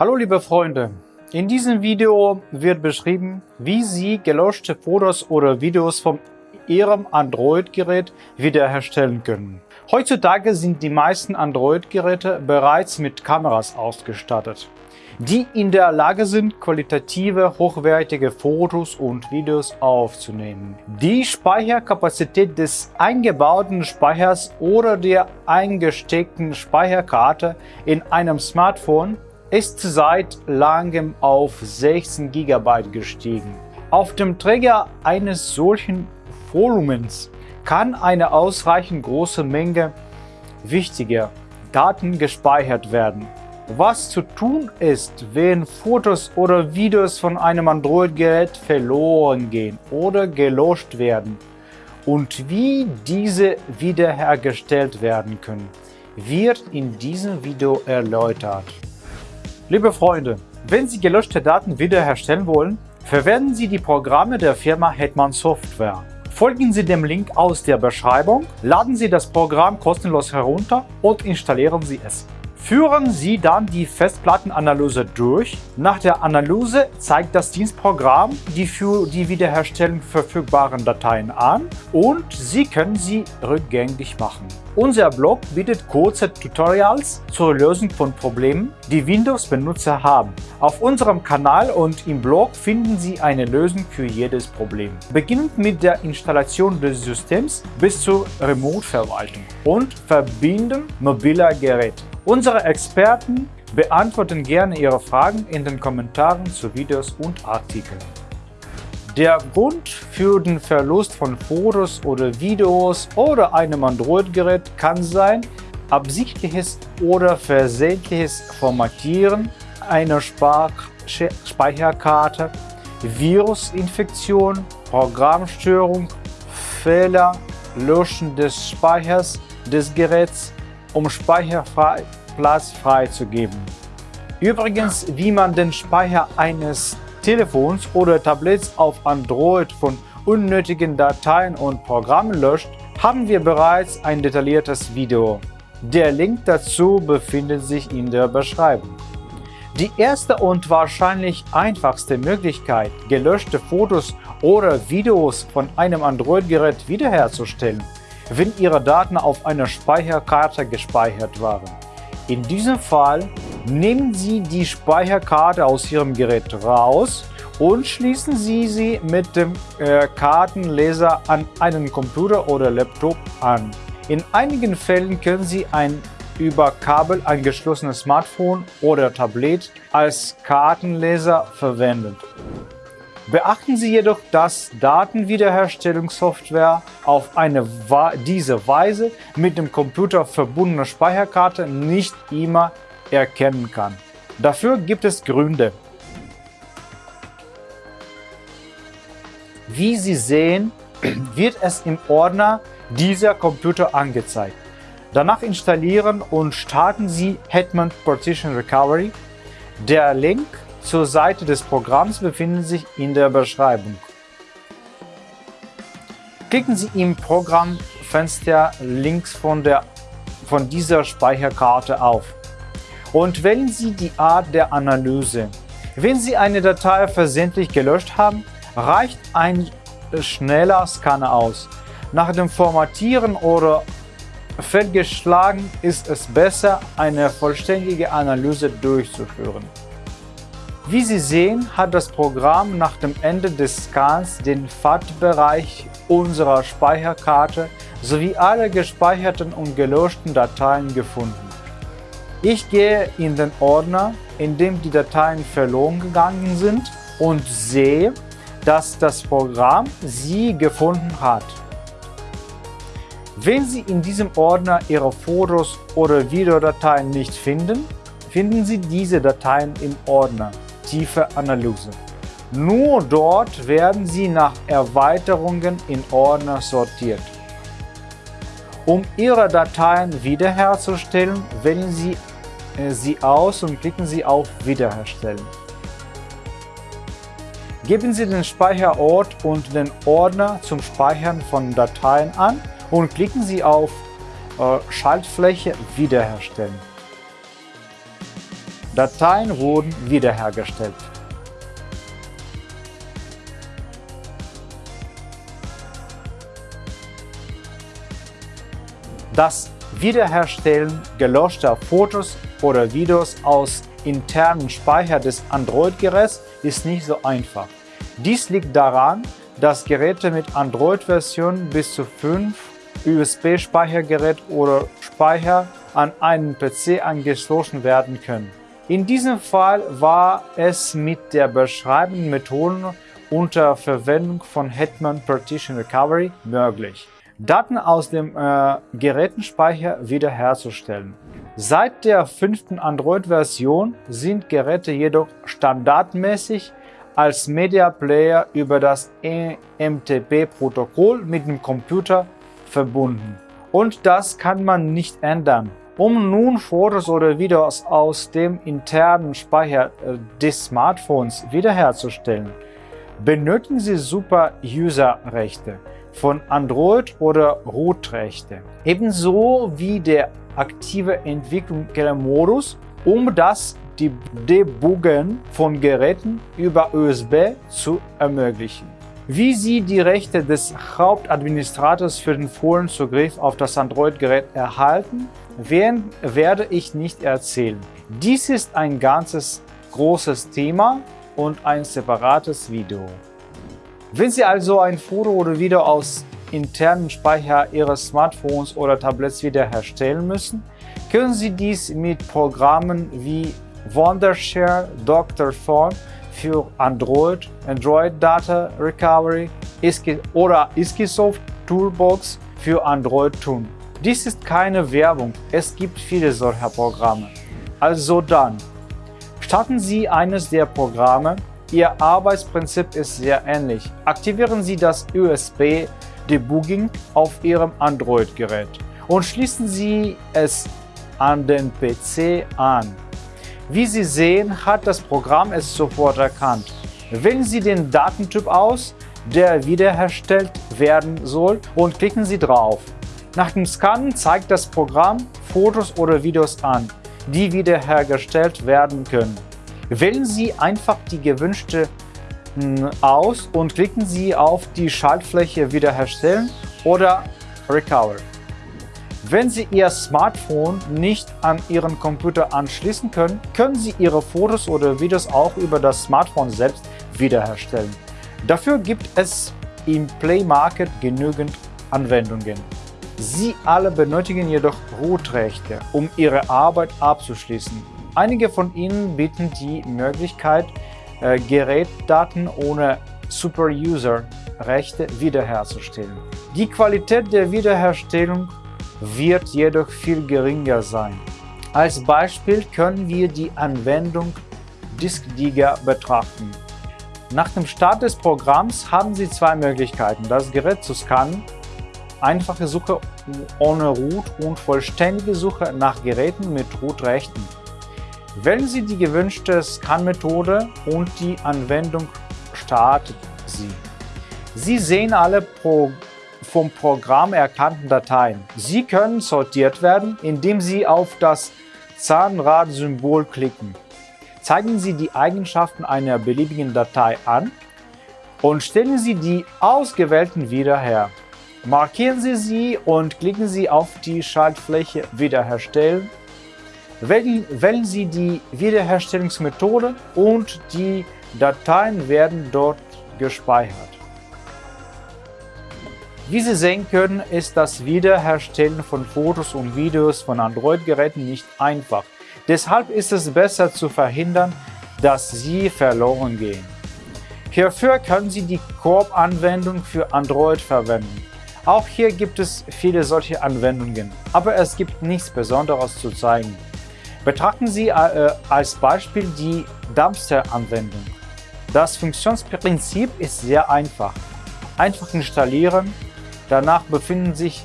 Hallo liebe Freunde, in diesem Video wird beschrieben, wie Sie gelöschte Fotos oder Videos von Ihrem Android-Gerät wiederherstellen können. Heutzutage sind die meisten Android-Geräte bereits mit Kameras ausgestattet, die in der Lage sind, qualitative, hochwertige Fotos und Videos aufzunehmen. Die Speicherkapazität des eingebauten Speichers oder der eingesteckten Speicherkarte in einem Smartphone ist seit langem auf 16 GB gestiegen. Auf dem Träger eines solchen Volumens kann eine ausreichend große Menge wichtiger Daten gespeichert werden. Was zu tun ist, wenn Fotos oder Videos von einem Android-Gerät verloren gehen oder gelöscht werden und wie diese wiederhergestellt werden können, wird in diesem Video erläutert. Liebe Freunde, wenn Sie gelöschte Daten wiederherstellen wollen, verwenden Sie die Programme der Firma Hetman Software. Folgen Sie dem Link aus der Beschreibung, laden Sie das Programm kostenlos herunter und installieren Sie es. Führen Sie dann die Festplattenanalyse durch. Nach der Analyse zeigt das Dienstprogramm die für die Wiederherstellung verfügbaren Dateien an und Sie können sie rückgängig machen. Unser Blog bietet kurze Tutorials zur Lösung von Problemen, die Windows-Benutzer haben. Auf unserem Kanal und im Blog finden Sie eine Lösung für jedes Problem. Beginnend mit der Installation des Systems bis zur Remote-Verwaltung und Verbinden mobiler Geräte. Unsere Experten beantworten gerne Ihre Fragen in den Kommentaren zu Videos und Artikeln. Der Grund für den Verlust von Fotos oder Videos oder einem Android-Gerät kann sein absichtliches oder versehentliches Formatieren einer Speicherkarte, Virusinfektion, Programmstörung, Fehler, Löschen des Speichers des Geräts, um Speicherplatz freizugeben. Übrigens, wie man den Speicher eines Telefons oder Tablets auf Android von unnötigen Dateien und Programmen löscht, haben wir bereits ein detailliertes Video. Der Link dazu befindet sich in der Beschreibung. Die erste und wahrscheinlich einfachste Möglichkeit, gelöschte Fotos oder Videos von einem Android-Gerät wiederherzustellen, wenn Ihre Daten auf einer Speicherkarte gespeichert waren. In diesem Fall nehmen Sie die Speicherkarte aus Ihrem Gerät raus und schließen Sie sie mit dem äh, Kartenleser an einen Computer oder Laptop an. In einigen Fällen können Sie ein über Kabel angeschlossenes Smartphone oder Tablet als Kartenleser verwenden. Beachten Sie jedoch, dass Datenwiederherstellungssoftware auf eine diese Weise mit dem Computer verbundene Speicherkarte nicht immer erkennen kann. Dafür gibt es Gründe. Wie Sie sehen, wird es im Ordner dieser Computer angezeigt. Danach installieren und starten Sie Hetman Partition Recovery. Der Link zur Seite des Programms befindet sich in der Beschreibung. Klicken Sie im Programmfenster links von, der, von dieser Speicherkarte auf und wählen Sie die Art der Analyse. Wenn Sie eine Datei versehentlich gelöscht haben, reicht ein schneller Scanner aus. Nach dem Formatieren oder fehlgeschlagen ist es besser, eine vollständige Analyse durchzuführen. Wie Sie sehen, hat das Programm nach dem Ende des Scans den FAT-Bereich unserer Speicherkarte sowie alle gespeicherten und gelöschten Dateien gefunden. Ich gehe in den Ordner, in dem die Dateien verloren gegangen sind und sehe, dass das Programm sie gefunden hat. Wenn Sie in diesem Ordner Ihre Fotos oder Videodateien nicht finden, finden Sie diese Dateien im Ordner Tiefe Analyse. Nur dort werden sie nach Erweiterungen in Ordner sortiert. Um Ihre Dateien wiederherzustellen, wählen Sie äh, sie aus und klicken Sie auf Wiederherstellen. Geben Sie den Speicherort und den Ordner zum Speichern von Dateien an und klicken Sie auf äh, Schaltfläche Wiederherstellen. Dateien wurden wiederhergestellt. Das Wiederherstellen gelöschter Fotos oder Videos aus internen Speicher des Android-Geräts ist nicht so einfach. Dies liegt daran, dass Geräte mit Android-Versionen bis zu 5 USB-Speichergerät oder Speicher an einen PC angeschlossen werden können. In diesem Fall war es mit der beschreibenden Methode unter Verwendung von Hetman Partition Recovery möglich, Daten aus dem äh, Gerätenspeicher wiederherzustellen. Seit der fünften Android-Version sind Geräte jedoch standardmäßig als Media Player über das EMTP-Protokoll mit dem Computer verbunden. Und das kann man nicht ändern. Um nun Fotos oder Videos aus dem internen Speicher äh, des Smartphones wiederherzustellen, benötigen Sie Super-User-Rechte von Android oder Root-Rechte, ebenso wie der aktive Entwicklermodus, um das Debuggen von Geräten über USB zu ermöglichen. Wie Sie die Rechte des Hauptadministrators für den vollen Zugriff auf das Android-Gerät erhalten, werde ich nicht erzählen. Dies ist ein ganzes großes Thema und ein separates Video. Wenn Sie also ein Foto oder Video aus internen Speicher Ihres Smartphones oder Tablets wiederherstellen müssen, können Sie dies mit Programmen wie Wondershare, Dr. Phone für Android, Android Data Recovery oder Iskisoft Toolbox für Android tun. Dies ist keine Werbung, es gibt viele solcher Programme. Also dann, starten Sie eines der Programme, Ihr Arbeitsprinzip ist sehr ähnlich. Aktivieren Sie das USB Debugging auf Ihrem Android-Gerät und schließen Sie es an den PC an. Wie Sie sehen, hat das Programm es sofort erkannt. Wählen Sie den Datentyp aus, der wiederhergestellt werden soll und klicken Sie drauf. Nach dem Scannen zeigt das Programm Fotos oder Videos an, die wiederhergestellt werden können. Wählen Sie einfach die gewünschte hm, aus und klicken Sie auf die Schaltfläche Wiederherstellen oder Recover. Wenn Sie Ihr Smartphone nicht an Ihren Computer anschließen können, können Sie Ihre Fotos oder Videos auch über das Smartphone selbst wiederherstellen. Dafür gibt es im Play Market genügend Anwendungen. Sie alle benötigen jedoch Root-Rechte, um Ihre Arbeit abzuschließen. Einige von ihnen bieten die Möglichkeit, äh, Gerätdaten ohne Super-User-Rechte wiederherzustellen. Die Qualität der Wiederherstellung wird jedoch viel geringer sein. Als Beispiel können wir die Anwendung DiskDigger betrachten. Nach dem Start des Programms haben Sie zwei Möglichkeiten, das Gerät zu scannen, einfache Suche ohne Root und vollständige Suche nach Geräten mit Root-Rechten. Wählen Sie die gewünschte Scan-Methode und die Anwendung startet sie. Sie sehen alle Pro vom Programm erkannten Dateien. Sie können sortiert werden, indem Sie auf das Zahnrad-Symbol klicken. Zeigen Sie die Eigenschaften einer beliebigen Datei an und stellen Sie die ausgewählten wieder her. Markieren Sie sie und klicken Sie auf die Schaltfläche Wiederherstellen. Wählen, Sie die Wiederherstellungsmethode und die Dateien werden dort gespeichert. Wie Sie sehen können, ist das Wiederherstellen von Fotos und Videos von Android-Geräten nicht einfach. Deshalb ist es besser zu verhindern, dass sie verloren gehen. Hierfür können Sie die Korb-Anwendung für Android verwenden. Auch hier gibt es viele solche Anwendungen, aber es gibt nichts Besonderes zu zeigen. Betrachten Sie äh, als Beispiel die Dumpster-Anwendung. Das Funktionsprinzip ist sehr einfach. Einfach installieren, Danach befinden sich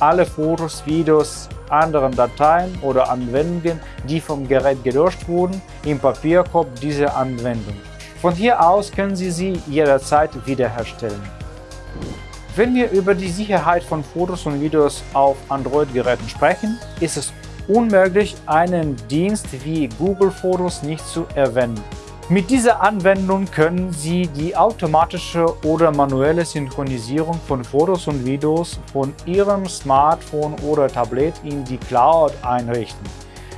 alle Fotos, Videos, anderen Dateien oder Anwendungen, die vom Gerät gelöscht wurden, im Papierkorb dieser Anwendung. Von hier aus können Sie sie jederzeit wiederherstellen. Wenn wir über die Sicherheit von Fotos und Videos auf Android-Geräten sprechen, ist es unmöglich, einen Dienst wie Google Fotos nicht zu erwähnen. Mit dieser Anwendung können Sie die automatische oder manuelle Synchronisierung von Fotos und Videos von Ihrem Smartphone oder Tablet in die Cloud einrichten.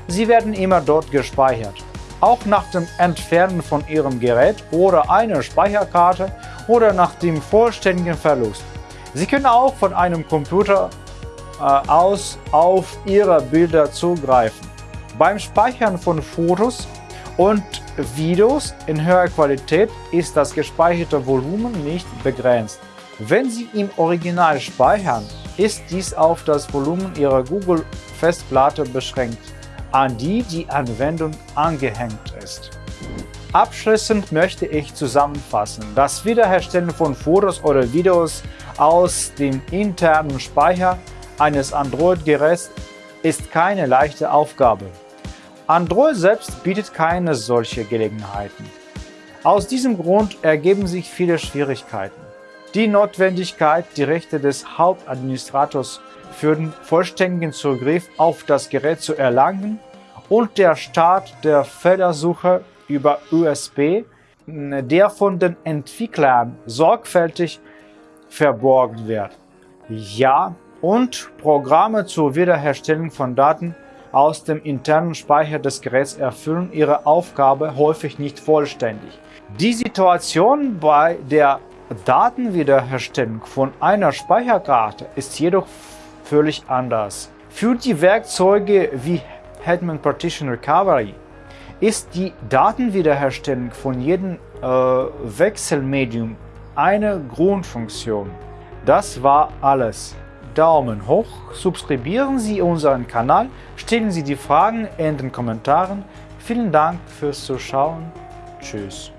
Sie werden immer dort gespeichert. Auch nach dem Entfernen von Ihrem Gerät oder einer Speicherkarte oder nach dem vollständigen Verlust. Sie können auch von einem Computer äh, aus auf Ihre Bilder zugreifen. Beim Speichern von Fotos und Videos in höherer Qualität ist das gespeicherte Volumen nicht begrenzt. Wenn Sie im Original speichern, ist dies auf das Volumen Ihrer Google-Festplatte beschränkt, an die die Anwendung angehängt ist. Abschließend möchte ich zusammenfassen, das Wiederherstellen von Fotos oder Videos aus dem internen Speicher eines Android-Geräts ist keine leichte Aufgabe. Android selbst bietet keine solche Gelegenheiten. Aus diesem Grund ergeben sich viele Schwierigkeiten. Die Notwendigkeit, die Rechte des Hauptadministrators für den vollständigen Zugriff auf das Gerät zu erlangen und der Start der Fehlersuche über USB, der von den Entwicklern sorgfältig verborgen wird. Ja, und Programme zur Wiederherstellung von Daten aus dem internen Speicher des Geräts erfüllen ihre Aufgabe häufig nicht vollständig. Die Situation bei der Datenwiederherstellung von einer Speicherkarte ist jedoch völlig anders. Für die Werkzeuge wie Hetman Partition Recovery ist die Datenwiederherstellung von jedem äh, Wechselmedium eine Grundfunktion. Das war alles. Daumen hoch, subscribieren Sie unseren Kanal, stellen Sie die Fragen in den Kommentaren. Vielen Dank fürs Zuschauen. Tschüss.